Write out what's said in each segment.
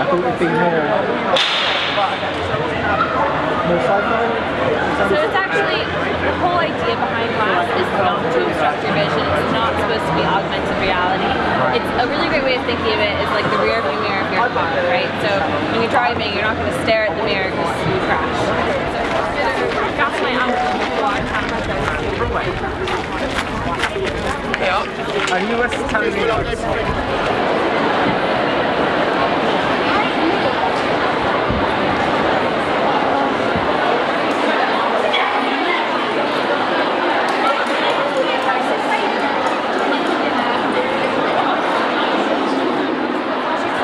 my collection. I thought it'd be more, more sci-fi. So it's actually, the whole idea behind glass is not to obstruct your vision. It's not supposed to be augmented reality. It's a really great way of thinking of it is like the rear view mirror of your car, right? So when you're driving, you're not going to stare at the mirror because you crash. So that's my outcome before I have my And you were telling me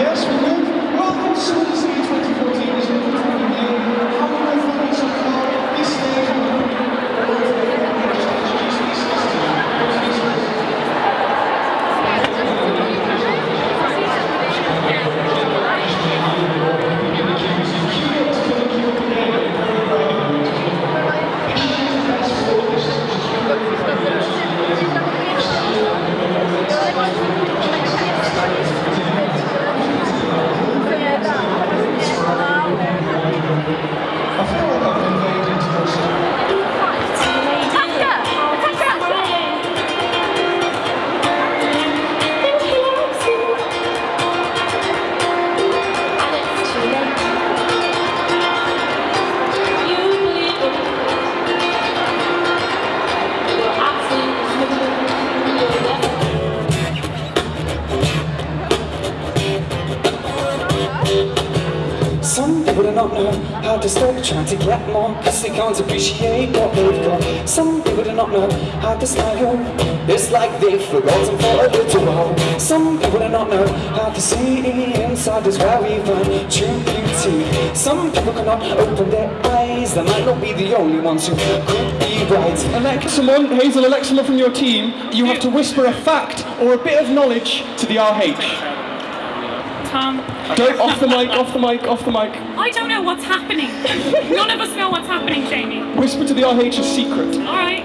Yes. Welcome to Odyssey 2014 Some people do not know how to stop trying to get more Cause they can't appreciate what they've got. Some people do not know how to smile. It's like they've forgotten for a little while. Some people do not know how to see the inside is where we find true beauty. Some people cannot open their eyes. They might not be the only ones who could be right. Someone, Hazel, someone from your team. You have to whisper a fact or a bit of knowledge to the RH. Tom, Don't, off the mic, off the mic, off the mic. I don't know what's happening. None of us know what's happening, Jamie. Whisper to the RH a secret. All right.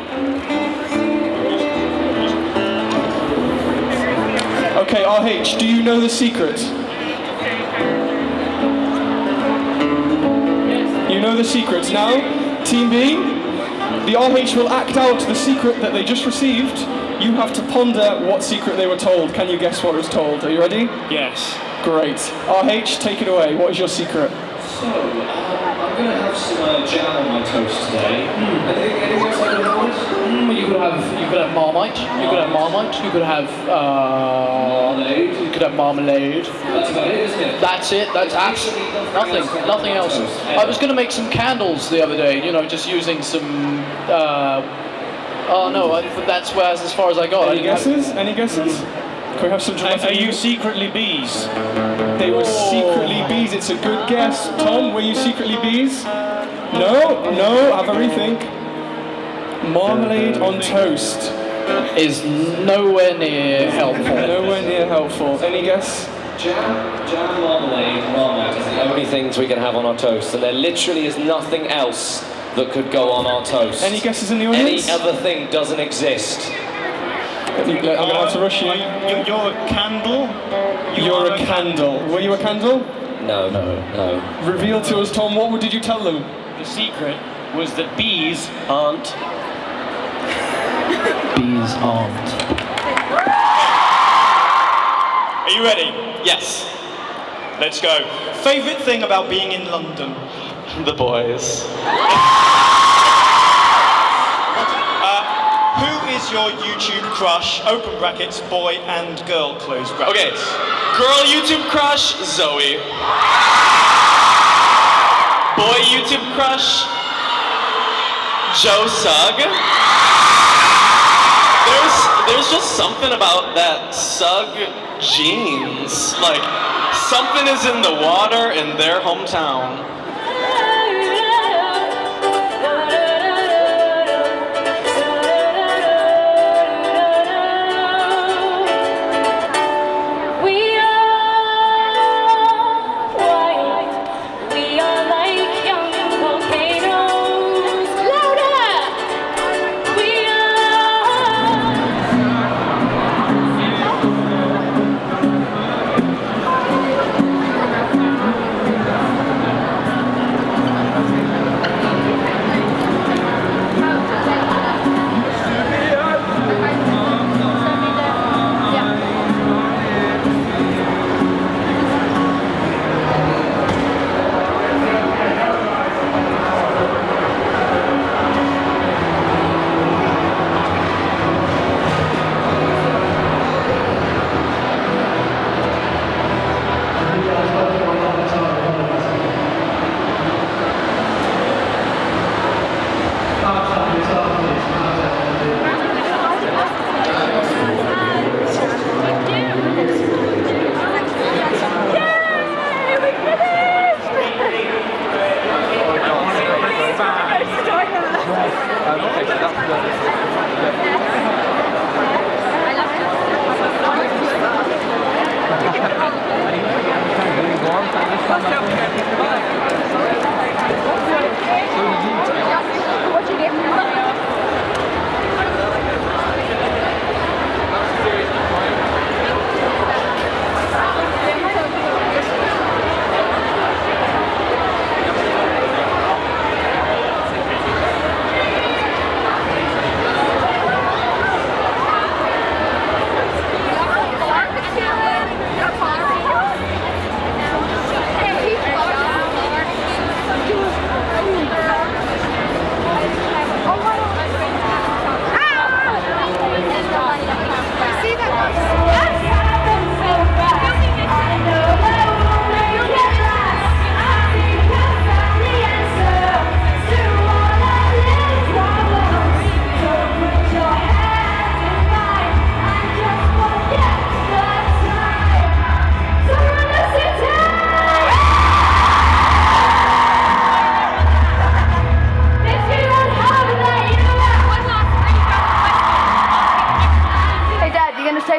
Okay, RH, do you know the secret? You know the secret. Now, Team B, the RH will act out the secret that they just received. You have to ponder what secret they were told. Can you guess what was told? Are you ready? Yes. Great. RH, take it away. What is your secret? So, um, I'm going to have some uh, jam on my toast today. Anything, anything else I can have? Mm, you could have you could have marmite. You could have marmite. You could have uh, Marmalade. you could have marmalade. That's about it, isn't it? That's it. That's absolutely nothing. Nothing else. I was going to make some candles the other day. You know, just using some. Uh, oh no, I, that's where as far as I got. Any guesses? Any guesses? Can we have some Are, are you secretly bees? They were oh. secretly bees. It's a good guess. Tom, were you secretly bees? No, no, have a rethink. Marmalade on toast. is nowhere near helpful. Nowhere near helpful. Any guess? Jam, jam, marmalade, marmite is the only things we can have on our toast. So there literally is nothing else that could go on our toast. Any guesses in the audience? Any other thing doesn't exist. I'm gonna have to rush you. You're, you're a candle. You You're are a candle. Were you a candle? No, no, no. Reveal to us, Tom. What did you tell them? The secret was that bees aren't. Bees aren't. Are you ready? Yes. Let's go. Favorite thing about being in London? The boys. Uh, who is your YouTube crush? Open brackets, boy and girl, close brackets. Okay. Girl YouTube crush, Zoe. Boy YouTube crush, Joe Sugg. There's there's just something about that Sugg genes. Like something is in the water in their hometown.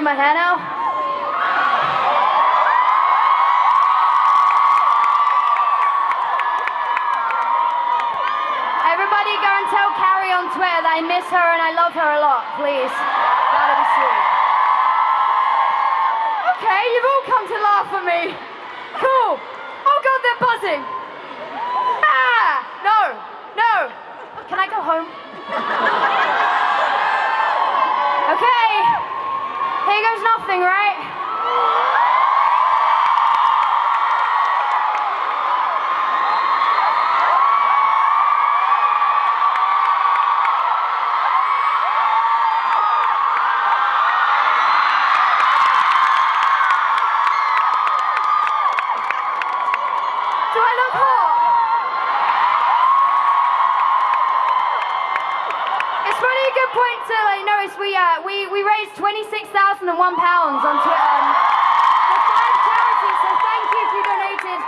My hair now? Everybody go and tell Carrie on Twitter that I miss her and I love her a lot, please. That'd be sweet. Okay, you've all come to laugh at me. Cool. Oh god, they're buzzing. Ah! No, no. Can I go home? Okay. Here goes right? Really good point to like notice we uh, we we raised twenty six thousand and one pounds on Twitter um, for five charities. So thank you if you donated.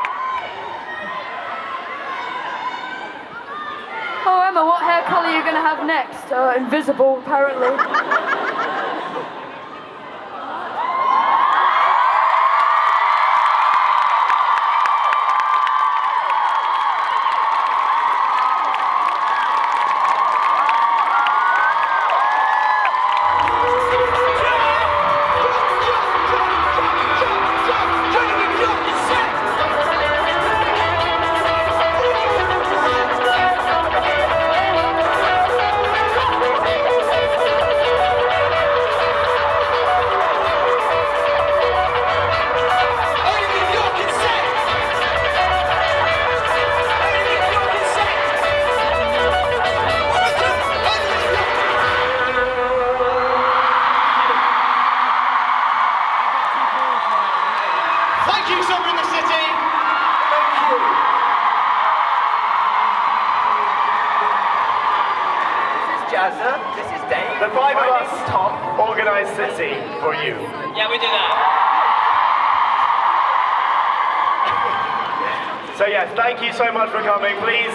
Oh Emma, what hair colour are you gonna have next? Uh, invisible, apparently. for you. Yeah, we do that. So yes, thank you so much for coming. Please